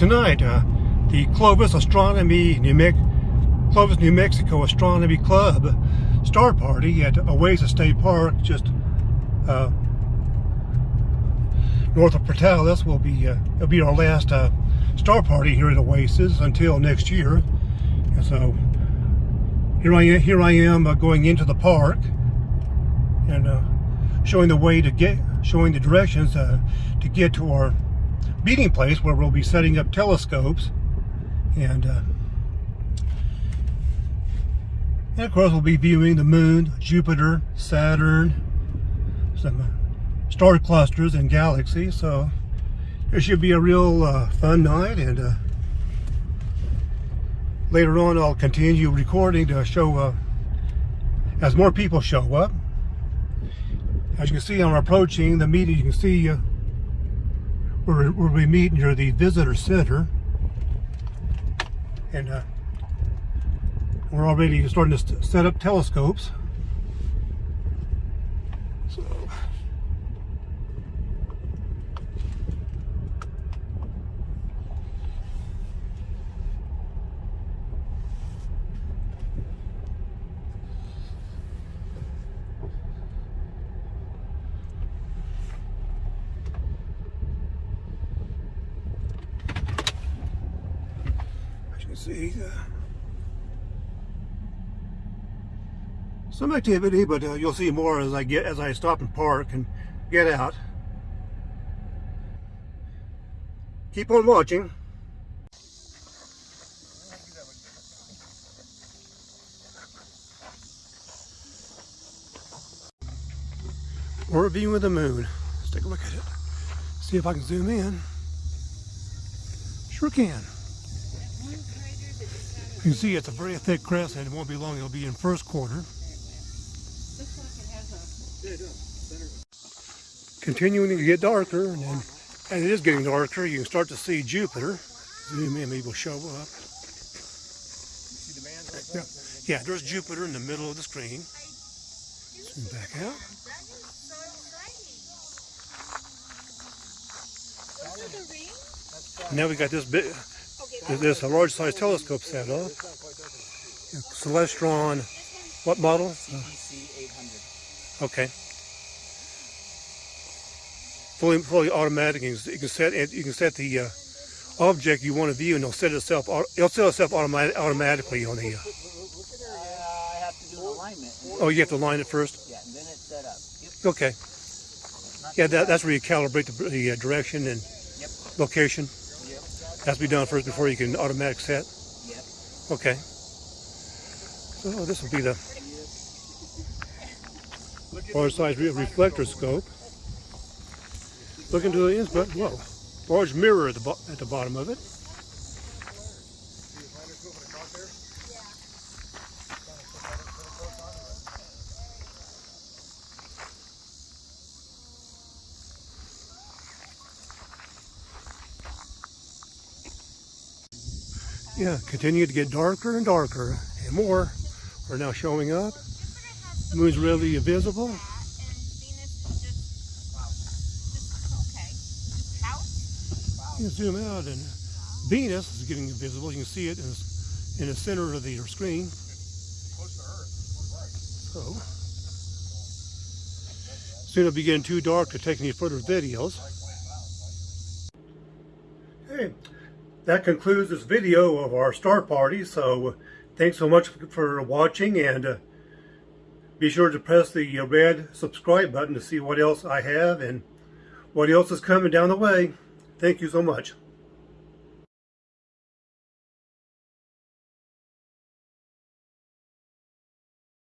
tonight, uh, the Clovis Astronomy New Me Clovis, New Mexico Astronomy Club star party at Oasis State Park, just uh, north of Portales, will be uh, it'll be our last uh, star party here at Oasis until next year. And so here I am, here I am uh, going into the park and uh, showing the way to get, showing the directions to get to our meeting place where we'll be setting up telescopes and uh, and of course we'll be viewing the moon, Jupiter, Saturn, some star clusters and galaxies. So it should be a real uh, fun night and uh, later on I'll continue recording to show uh, as more people show up. As you can see I'm approaching the meeting. You can see uh, where, where we meet near the visitor center. And uh, we're already starting to set up telescopes so see some activity, but uh, you'll see more as I get as I stop and park and get out. Keep on watching. We're viewing the moon. Let's take a look at it. See if I can zoom in. Sure can. You can see it's a very thick crescent. And it won't be long. It'll be in first quarter. Continuing to get darker, and then and it is getting darker. You can start to see Jupiter. Zoom in, maybe will show up. Yeah, yeah, there's Jupiter in the middle of the screen. Zoom back out. Now we got this big, this a large size telescope set up. Celestron, what model? Okay. Fully, fully automatic. You can, set it. You can set the uh, object you want to view, and it'll set itself. It'll set itself automatic, automatically on the. Uh, I have to do alignment. oh, you have to line it first. Yeah, and then it's set up. Yep. Okay. Yeah, that, that's where you calibrate the, the uh, direction and Yep. location. Has to be done first before you can automatic set. Yep. Okay. So this will be the large size re- reflector scope. Look into the input. Whoa. Large mirror at the, at the bottom of it. Yeah, continue to get darker and darker and more are now showing up. The Moon's really visible. and Venus just, just okay, just out. You can zoom out and Venus is getting visible. You can see it in, in the center of the screen. So, soon it'll be getting too dark to take any further videos. Hey, that concludes this video of our star party. So, thanks so much for watching and uh, be sure to press the red subscribe button to see what else I have and what else is coming down the way. Thank you so much.